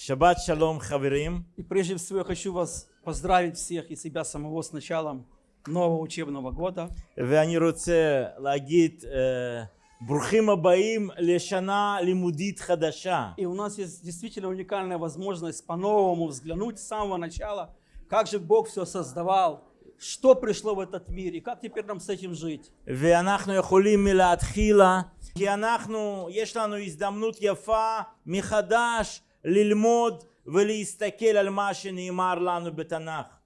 שבת שלום חברים. И прежде всего я хочу вас поздравить всех и себя самого с началом нового учебного года. ואני רוצה להגיד אה, ברוכים הבאים לשנה לימודית חדשה. И у нас есть действительно уникальная возможность по-новому взглянуть с самого начала, как же Бог все создавал, что пришло в этот мир и как теперь нам с этим жить. ואנחנו יכולים מלהתחילה, כי אנחנו, יש לנו הזדמנות יפה מחדש лильмод велиистакель альмашин и марлану бетанах.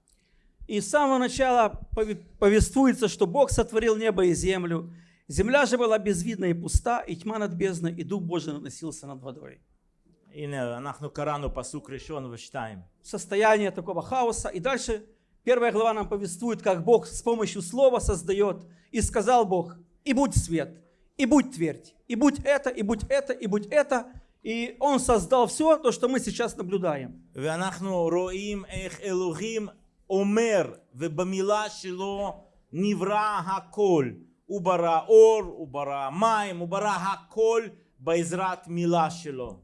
И с самого начала повествуется, что Бог сотворил небо и землю. Земля же была безвидна и пуста, и тьма над бездной, и Дух Божий наносился над водой. И нахну Корану посук решен, вычитаем. Состояние такого хаоса. И дальше первая глава нам повествует, как Бог с помощью слова создает. И сказал Бог, и будь свет, и будь твердь, и будь это, и будь это, и будь это. И Он создал все то, что мы сейчас наблюдаем. ואנחנו רואים איך אלוהים אומר, ובמילה שלו נברא הכל. הוא ברא אור, הוא ברא מים, הוא ברא הכל בעזרת מילה שלו.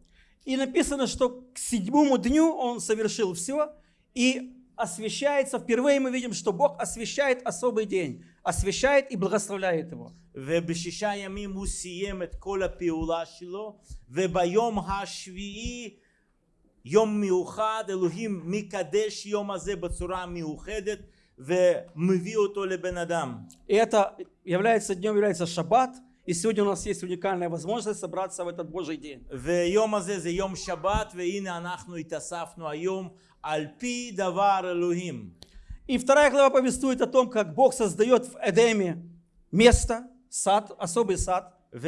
И написано, что к седьмому дню Он совершил все, и освящается, впервые мы видим, что Бог освящает особый день, освящает и благословляет его. ובשישה ימים הוא סיים את כל הפעולה שלו, וביום השביעי, יום מיוחד, אלוהים מקדש יום הזה בצורה מיוחדת, ומביא אותו לבן אדם. И это является днем, является шаббат, и сегодня у нас есть уникальная возможность собраться в этот Божий день. ויום הזה זה יום שבת, והנה אנחנו התאספנו היום על פי דבר אלוהים. И вторая глава повествует о том, как Бог создает в Эдеме место, сад, особый сад. ו...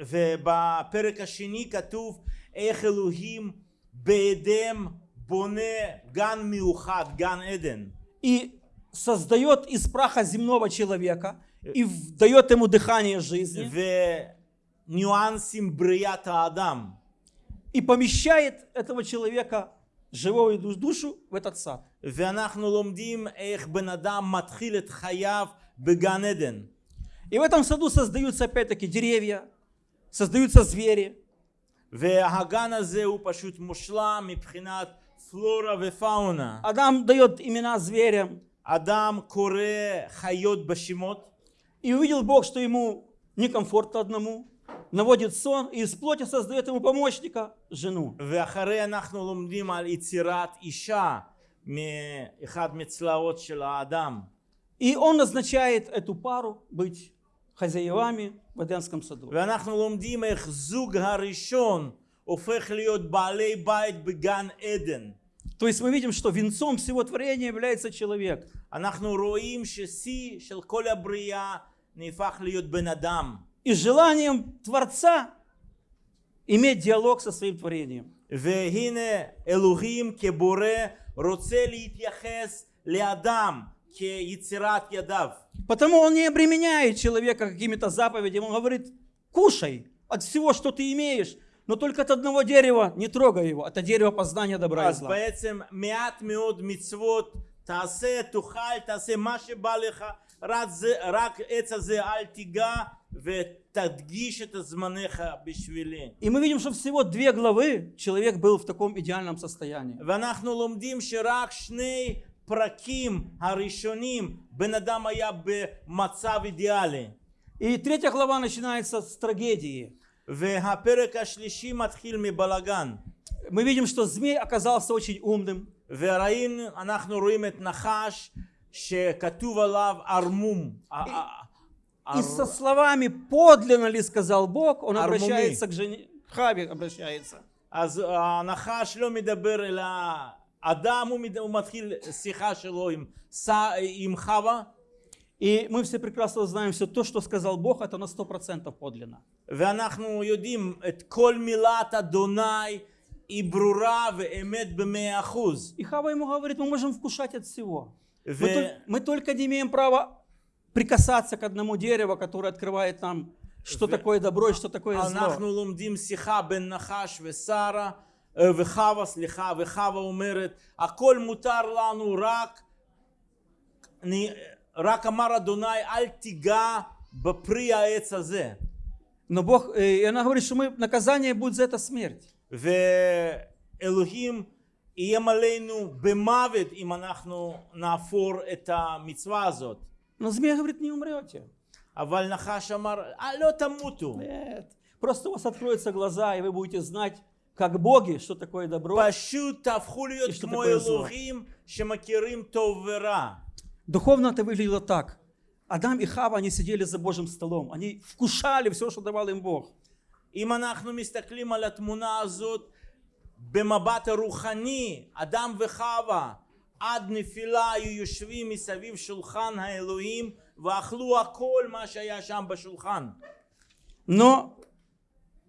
ובפרק השני כתוב איך אלוהים באדם בונה גן מיוחד, גן עדן. И создает из праха земного человека, и в- дает ему дыхание жизни, וניואנסים בריאת האדם. и помещает этого человека, живую душ- душу, в этот сад. ואנחנו לומדים איך בן אדם מתחיל את חייו בגן עדן. И в этом саду создаются опять-таки деревья, создаются звери. והגן הזה הוא פשוט מושלם מבחינת פלורה ופאונה. Адам дает имена зверям. אדם קורא חיות בשמות, И увидел Бог, что ему некомфортно одному, наводит сон и из плоти создает ему помощника, жену. И он назначает эту пару быть хозяевами в Эдемском саду. То есть мы видим, что венцом всего творения является человек אנחנו רואים ששיא של כל הבריאה נהפך להיות בן אדם. И желанием Творца иметь диалог со своим творением. והנה אלוהים כבורא רוצה להתייחס לאדם כיצירת ידיו. Потому он не обременяет человека какими-то заповедями. Он говорит, кушай от всего, что ты имеешь, но только от одного дерева не трогай его. Это дерево познания добра и אז зла. בעצם מעט מאוד מצוות תעשה, תאכל, תעשה מה שבא לך, רק, זה, רק עץ הזה אל תיגע ותדגיש את זמנך בשבילי. И мы видим, что всего две главы человек был в таком идеальном состоянии. ואנחנו לומדים שרק שני פרקים הראשונים בן אדם היה במצב אידיאלי. И третья глава начинается с трагедии. והפרק השלישי מתחיל מבלגן. Мы видим, что змей оказался очень умным. וראינו, אנחנו רואים את נחש שכתוב עליו ערמום. ע- ע- И со словами «подлинно ли сказал Бог», он Армуми. обращается к жене, Хаве обращается. אז הנחש לא מדבר אל האדם, הוא, מד... הוא מתחיל שיחה שלו עם, ס... עם חווה, И мы все прекрасно знаем, все то, что сказал Бог, это на 100% подлинно. ואנחנו יודעים את כל מילת אדוני היא ברורה ואמת במאה אחוז. И Хава ему говорит, мы можем вкушать от всего. Мы, ו... тол- мы только не имеем права прикасаться к одному дереву, которое открывает нам, что В- такое добро и что такое зло. אנחנו לומדים שיחה בין נחש ושרה, אה, וחווה, סליחה, וחווה אומרת, הכל מותר לנו רק, אני, רק אמר אדוני, אל תיגע בפרי העץ הזה. Но Бог, э, и она говорит, что мы, наказание будет за это смерть. ו... אלוהים איים עלינו במוות אם אנחנו נעפור את המצווה הזאת. Но змея говорит, не умрете. אבל נחש אמר, "אה, לא תמותו. Нет. Просто у вас откроются глаза, и вы будете знать, как боги, что такое добро. פשוט תהפכו להיות יש לו כמו такое зло. אלוהים שמכירים טוב ורע. Духовно это выглядело так. Адам и Хава, они сидели за Божьим столом. Они вкушали все, что давал им Бог. אם אנחנו מסתכלים על התמונה הזאת במבט הרוחני, אדם וחווה עד נפילה היו יושבים מסביב שולחן האלוהים ואכלו הכל מה שהיה שם בשולחן. Но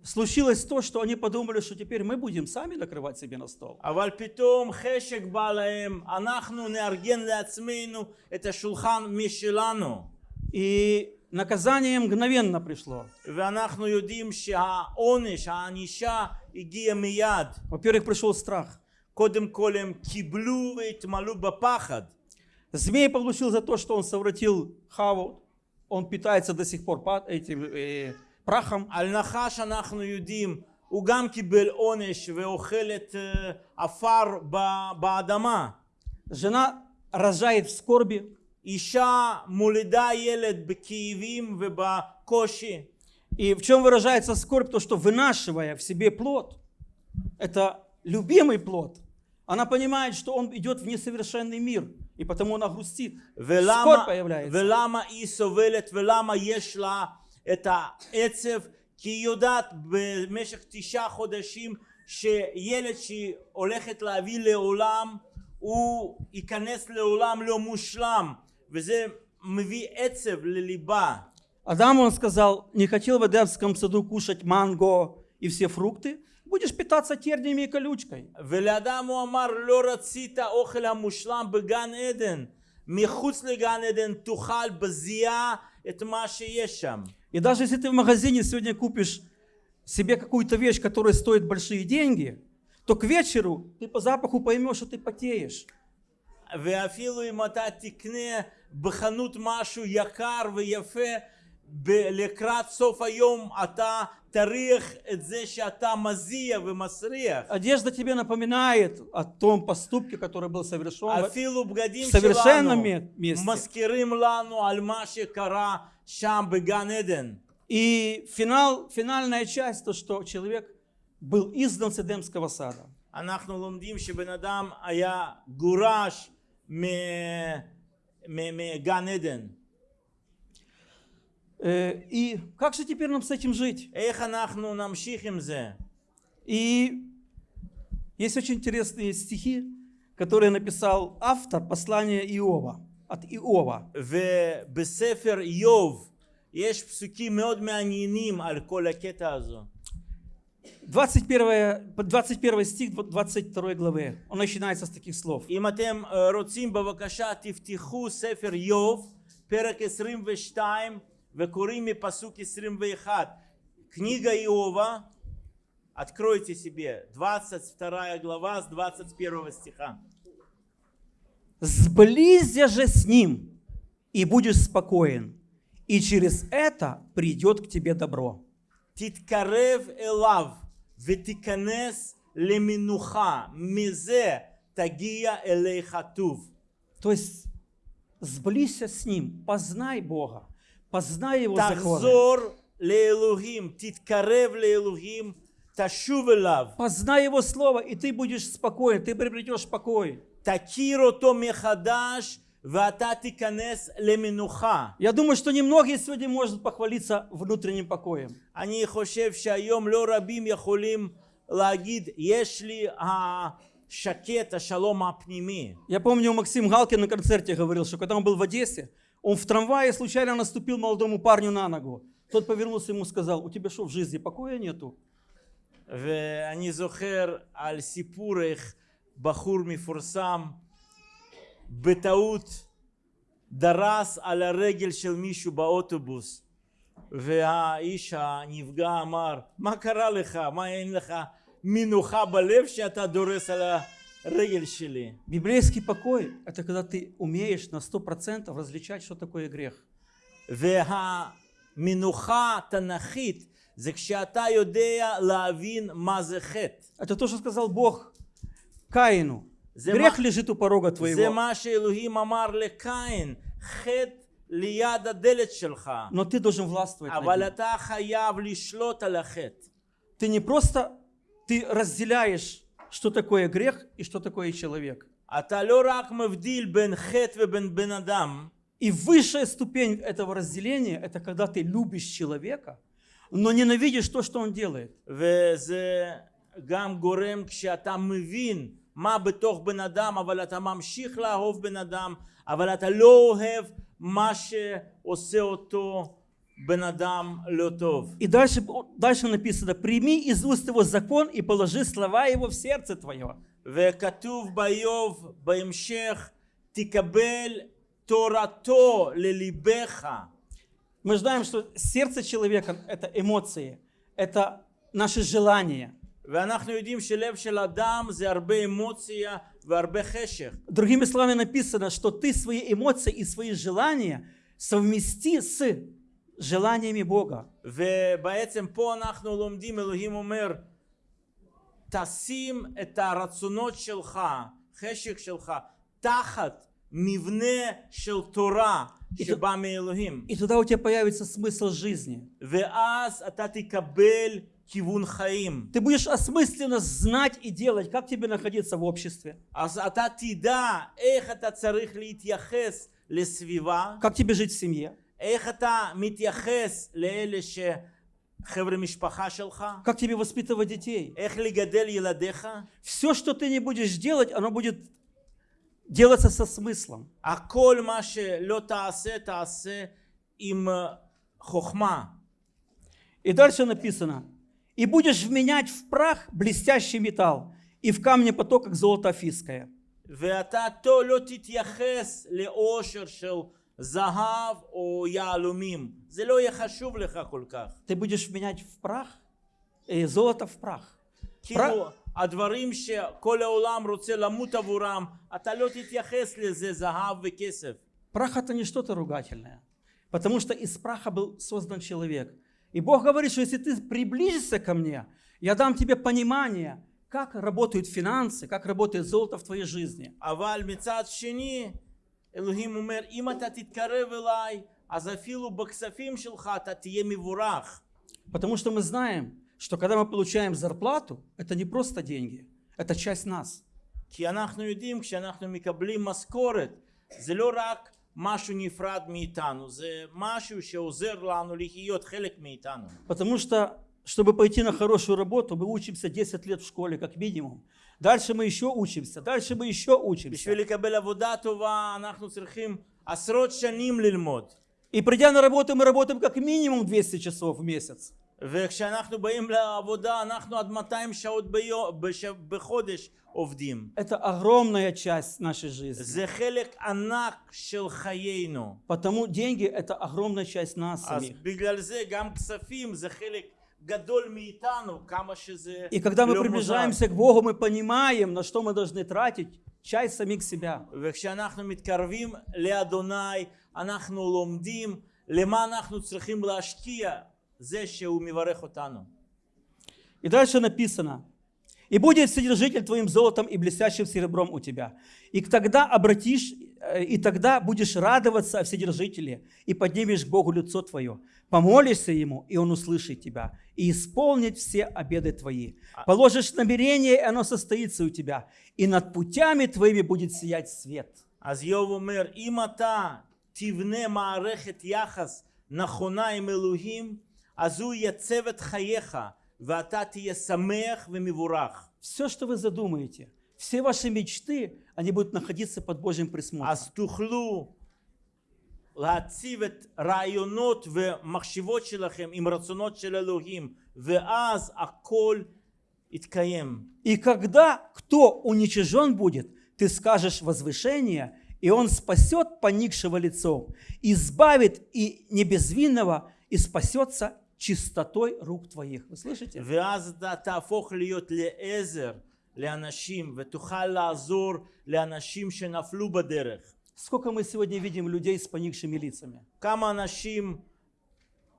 случилось то, что они подумали, что теперь мы будем сами накрывать себе на стол. אבל פתאום חשק בא להם, אנחנו נארגן לעצמנו את השולחן משלנו. И наказание мгновенно пришло. ואנחנו יודעים שהעונש, הענישה הגיע מיד. Во-первых, пришел страх. קודם כל הם קיבלו והתמלאו בפחד. Змей получил за то, что он совратил Хаву. Он питается до сих пор пад- этим э, прахом. על נחש אנחנו יודעים, הוא גם קיבל עונש ואוכל את אה, עפר ב- באדמה. Жена рожает в скорби. אישה מולידה ילד בכאבים ובקושי. И в чем выражается скорбь? То, что вынашивая в себе плод, это любимый плод, она понимает, что он идет в несовершенный мир, и потому она грустит. ולמה, Скорбь появляется. ולמה היא סובלת ולמה יש לה את העצב? כי היא יודעת במשך תשעה חודשים שילד שהיא הולכת להביא לעולם הוא ייכנס לעולם לא מושלם וזה מביא עצב לליבה. Адаму он сказал, не хотел в Эдемском саду кушать манго и все фрукты, будешь питаться терниями и колючкой. ולאדם הוא אמר לא רצית אוכל המושלם בגן עדן מחוץ לגן עדן תאכל בזיעה את מה שיש שם И даже если ты в магазине сегодня купишь себе какую-то вещь, которая стоит большие деньги, то к вечеру ты по запаху поймешь, что ты потеешь. ואפילו אם אתה תקנה בחנות משהו יקר ויפה ב- לקראת סוף היום אתה תריח את זה שאתה מזיע ומסריח Одежда тебе напоминает о том поступке, который был совершен. אפילו בגדים в совершенном שלנו ме- месте. מזכירים לנו על מה שקרה שם בגן עדן И финал, финальная часть, то, что человек был изгнан с Эдемского сада. אנחנו לומדים שבן אדם היה גורש מ- מ- מגן עדן Э, И как же теперь нам с этим жить? איך אנחנו נמשיך עם זה? И есть очень интересные стихи, которые написал автор послания Иова, от Иова. ובספר איוב יש פסוקים מאוד מעניינים על כל הקטע הזו. 21, 21 стих 22 главы, он начинается с таких слов. אם אתם אה, רוצים בבקשה תפתחו ספר איוב, פרק 22 Векурими пасуки срим вейхат. Книга Иова, откройте себе, 22 глава с 21 стиха. «Сблизься же с ним, и будешь спокоен, и через это придет к тебе добро». Титкарев элав, ветиканес леминуха, мезе тагия элейхатув. То есть, сблизься с ним, познай Бога познай его захзор леэлухим, титкарев леэлухим, ташувелав. Познай его слово, и ты будешь спокоен, ты приобретешь покой. Такиро то мехадаш, я думаю, что немногие сегодня может похвалиться внутренним покоем. Они хошев шайом ло рабим яхолим лагид ешли а шакета шалом апними. Я помню, Максим Галкин на концерте говорил, что когда он был в Одессе, он в трамвае случайно наступил молодому парню на ногу. Тот повернулся ему и сказал, у тебя что, в жизни покоя нету? ואני זוכר על סיפור איך בחור מפורסם בטעות דרס על הרגל של מישהו באוטובוס והאיש הנפגע אמר מה קרה לך? מה אין לך מנוחה בלב שאתה דורס על הרגל שלי? Библейский покой – это когда ты умеешь на 100% различать, что такое грех. והמנוחה התנ"כית זה כשאתה יודע להבין מה זה חטא Это то, что сказал Бог Каину, זה грех מה- лежит у порога זה твоего, מה שאלוהים אמר לקין, חטא ליד הדלת שלך. но ты должен властвовать над אבל ним. אתה חייב לשלוט על החטא. Ты не просто, ты разделяешь, что такое грех и что такое человек. אתה לא רק מבדיל בין חטא ובין בן אדם, И высшая ступень этого разделения – это когда ты любишь человека, но ненавидишь то, что он делает. וזה גם גורם כשאתה מבין מה בתוך בן אדם, אבל אתה ממשיך לאהוב בן אדם, אבל אתה לא אוהב מה שעושה אותו בן אדם לא טוב. И дальше, дальше написано, прими из уст его закон и положи слова его в сердце твое. וכתוב באיוב בהמשך, תקבל תורתו לליבך. Мы знаем, что сердце человека – это эмоции, это наши желания. ואנחנו יודעים שלב של אדם זה הרבה אמוציה והרבה חשך. Другими словами написано, что ты свои эмоции и свои желания совмести с желаниями Бога. ובעצם פה אנחנו לומדים, אלוהים אומר, תשים את הרצונות שלך, חשק שלך, תחת מבנה של תורה שבא מאלוהים. И тогда у тебя появится смысл жизни. ואז אתה תקבל כיוון חיים. Ты будешь осмысленно знать и делать, как тебе находиться в обществе, אז אתה תדע איך אתה צריך להתייחס לסביבה, как тебе жить в семье, איך אתה מתייחס לאלה שחבר'ה משפחה שלך, как тебе воспитывать детей. איך לגדל ילדיך. Все, что ты не будешь делать, оно будет делаться со смыслом. הכל מה שלא תעשה, תעשה עם אה, חוכמה. И дальше написано, и будешь вменять в прах блестящий металл, и в камне поток, как золото афиское. ואתה תו לא תתייחס לאושר של זהב או יהלומים. זה לא יהיה חשוב לך כל כך. Ты будешь вменять в прах, э, золото в прах. כאילו, הדברים שכל העולם רוצה למות עבורם, אתה לא תתייחס לזה זהב וכסף. Прах это не что-то ругательное, потому что из праха был создан человек. И Бог говорит, что если ты приблизишься ко мне, я дам тебе понимание, как работают финансы, как работает золото в твоей жизни. אבל מצד שני, אלוהים אומר, אם אתה תתקרב אליי, אז אפילו בכספים שלך אתה תהיה מבורך. Потому что мы знаем, что когда мы получаем зарплату, это не просто деньги, это часть нас. כי אנחנו יודעים, כשאנחנו מקבלים משכורת, זה לא רק משהו נפרד מאיתנו, זה משהו שעוזר לנו לחיות חלק מאיתנו. Потому что, чтобы пойти на хорошую работу, мы учимся 10 лет в школе, как минимум. Дальше мы еще учимся, дальше мы еще учимся. בשביל לקבל עבודה טובה אנחנו צריכים עשרות שנים ללמוד. И придя на работу, мы работаем как минимум 200 часов в месяц. וכשאנחנו באים לעבודה אנחנו עד 200 שעות ביום, בש... בחודש עובדים. Это огромная часть нашей жизни. זה חלק ענק של חיינו. Потому деньги – это огромная часть нас אז самих. בגלל זה גם כספים זה חלק и когда мы приближаемся к Богу, мы понимаем, на что мы должны тратить часть самих себя. И дальше написано, «И будет Вседержитель твоим золотом и блестящим серебром у тебя, и тогда обратишь и тогда будешь радоваться о Вседержителе, и поднимешь к Богу лицо твое. Помолишься Ему, и Он услышит тебя, и исполнит все обеды твои. Положишь намерение, и оно состоится у тебя, и над путями твоими будет сиять свет». אז איוב אומר, אם אתה תבנה מערכת יחס נכונה עם אלוהים, אז הוא ייצב את חייך, ואתה תהיה שמח ומבורך. Все, что вы задумаете, все ваши мечты, они будут находиться под Божьим присмотром. אז תוכלו להציב את רעיונות ומחשבות שלכם עם רצונות של אלוהים, ואז הכל יתקיים. И когда кто уничижен будет, ты скажешь возвышение, и он спасет поникшего лицом, избавит и небезвинного, и спасется чистотой рук твоих. Вы слышите? ואז אתה תהפוך להיות לעזר לאנשים, ותוכל לעזור לאנשים שנפלו בדרך. Сколько мы сегодня видим людей с поникшими лицами? כמה אנשים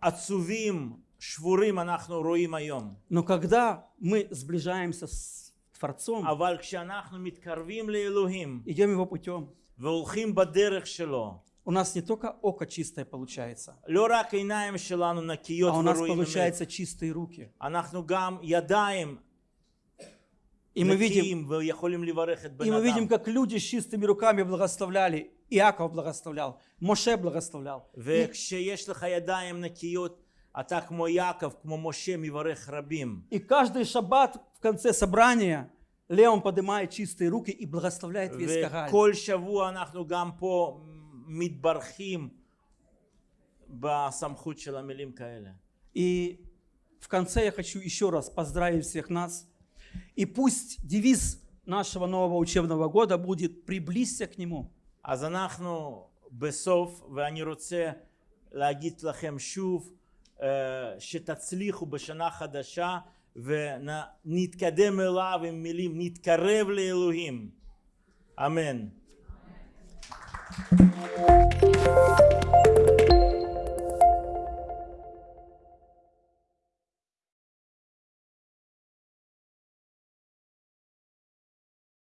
עצובים, שבורים אנחנו רואים היום. Но когда мы сближаемся с Творцом, אבל כשאנחנו מתקרבים לאלוהים идем Его путем, והולכים בדרך שלו, у нас не только око чистое получается, לא רק העיניים שלנו נקיות а у нас ורואים אמת, получается чистые руки. אנחנו גם ידיים и мы, видим, и мы видим, как люди с чистыми руками благословляли. Иаков благословлял, Моше благословлял. И каждый шаббат в конце собрания Леон поднимает чистые руки и благословляет весь Кагаль. И в конце я хочу еще раз поздравить всех нас – И пусть девиз нашего нового учебного года будет «Приблизься к Нему». אז אנחנו בסוף, ואני רוצה להגיד לכם שוב, אה, שתצליחו בשנה חדשה ונתקדם אליו עם מילים, נתקרב לאלוהים. אמן.